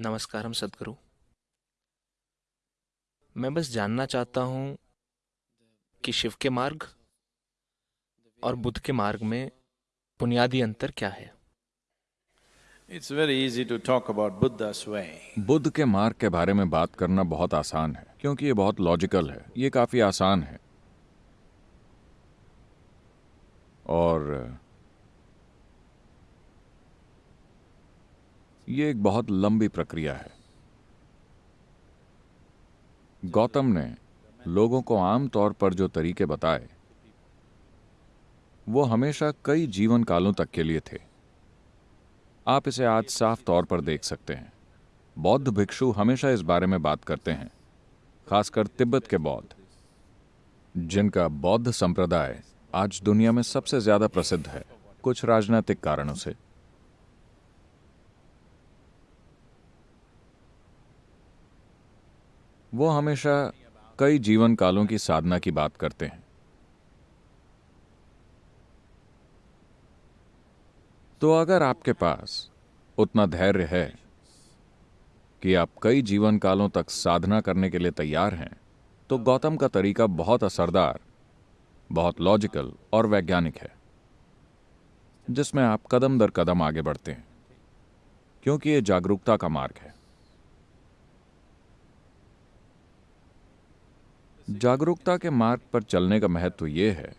नमस्कारम सदगुरु। मैं बस जानना चाहता हूँ कि शिव के मार्ग और बुद्ध के मार्ग में बुनियादी अंतर क्या है? It's very easy to talk about Buddha's way. Buddha के मार्ग के बारे में बात करना बहुत आसान है क्योंकि ये बहुत लॉजिकल है। ये काफ़ी आसान है। और ये एक बहुत लंबी प्रक्रिया है। गौतम ने लोगों को आम तौर पर जो तरीके बताए, वो हमेशा कई जीवन कालों तक के लिए थे। आप इसे आज साफ़ तौर पर देख सकते हैं। बौद्ध भिक्षु हमेशा इस बारे में बात करते हैं, खासकर तिब्बत के बौद्ध, जिनका बौद्ध संप्रदाय आज दुनिया में सबसे ज़्यादा प्रसिद्ध है, कुछ राजनीतिक कारणों से। वो हमेशा कई जीवन कालों की साधना की बात करते हैं। तो अगर आपके पास उतना धैर्य है कि आप कई जीवन कालों तक साधना करने के लिए तैयार हैं तो गौतम का तरीका बहुत असरदार, बहुत लॉजिकल और वैज्ञानिक है, जिसमें आप कदम दर कदम आगे बढ़ते हैं, क्योंकि यह जागरूकता का मार्ग है। जागरूकता के मार्ग पर चलने का महत्व यह है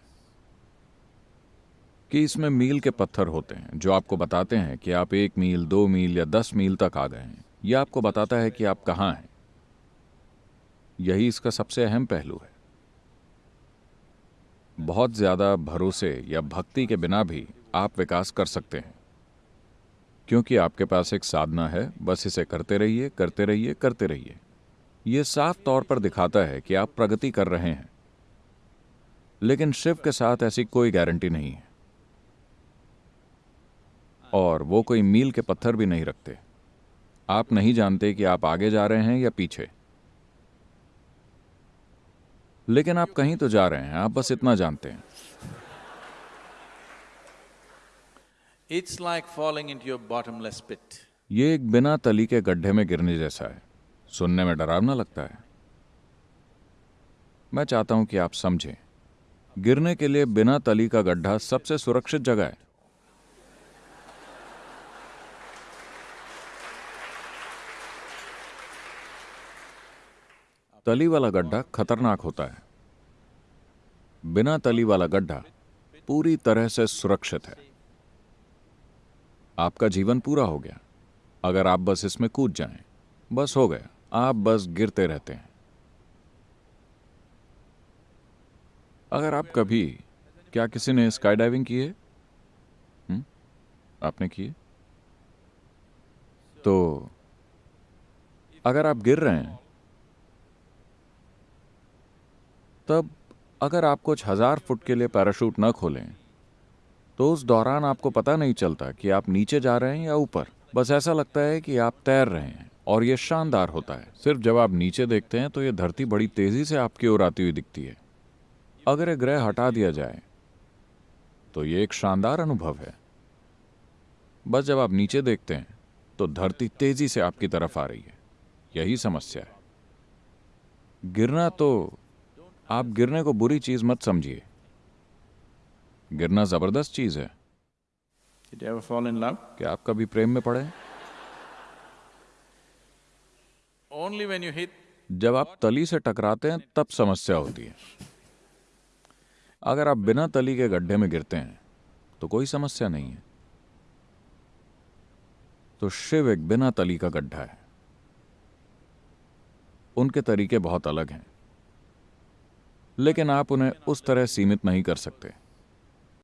कि इसमें मील के पत्थर होते हैं, जो आपको बताते हैं कि आप एक मील, दो मील या दस मील तक आ गए हैं। यह आपको बताता है कि आप कहाँ हैं। यही इसका सबसे अहम पहलू है। बहुत ज़्यादा भरोसे या भक्ति के बिना भी आप विकास कर सकते हैं। क्योंकि आपके पास एक साधना है, बस इसे करते रहिए करते रहिए करते रहिए। यह साफ़ तौर पर दिखाता है कि आप प्रगति कर रहे हैं। लेकिन शिव के साथ ऐसी कोई गारंटी नहीं है। और वो कोई मील के पत्थर भी नहीं रखते। आप नहीं जानते कि आप आगे जा रहे हैं या पीछे। लेकिन आप कहीं तो जा रहे हैं आप बस इतना जानते हैं। It's like falling into your bottomless pit ये एक बिना तली के गड्ढे में गिरने जैसा है। सुनने में डरावना लगता है। मैं चाहता हूँ कि आप समझें, गिरने के लिए बिना तली का गड्ढा सबसे सुरक्षित जगह है। तली वाला गड्ढा खतरनाक होता है। बिना तली वाला गड्ढा पूरी तरह से सुरक्षित है। आपका जीवन पूरा हो गया। अगर आप बस इसमें कूद जाएँ, बस हो गया। आप बस गिरते रहते हैं। अगर आप कभी, क्या किसी ने स्काई डाइविंग की है? हुँ? आपने की है? तो अगर आप गिर रहे हैं, तब अगर आप कुछ हज़ार फुट के लिए पैराशूट न खोलें तो उस दौरान आपको पता नहीं चलता कि आप नीचे जा रहे हैं या ऊपर। बस ऐसा लगता है कि आप तैर रहे हैं। और यह शानदार होता है। सिर्फ़ जब आप नीचे देखते हैं तो यह धरती बड़ी तेज़ी से आपकी ओर आती हुई दिखती है। अगर यह ग्रह हटा दिया जाए तो यह एक शानदार अनुभव है। बस जब आप नीचे देखते हैं तो धरती तेज़ी से आपकी तरफ़ आ रही है। यही समस्या है। गिरना तो आप गिरने को बुरी चीज़ मत समझिए। गिरना ज़बरदस्त चीज़ है? क्या आप कभी प्रेम में पड़े जब आप तली से टकराते हैं, तब समस्या होती है। अगर आप बिना तली के गड्ढे में गिरते हैं तो कोई समस्या नहीं है। तो शिव एक बिना तली का गड्ढा है। उनके तरीके बहुत अलग हैं। लेकिन आप उन्हें उस तरह सीमित नहीं कर सकते।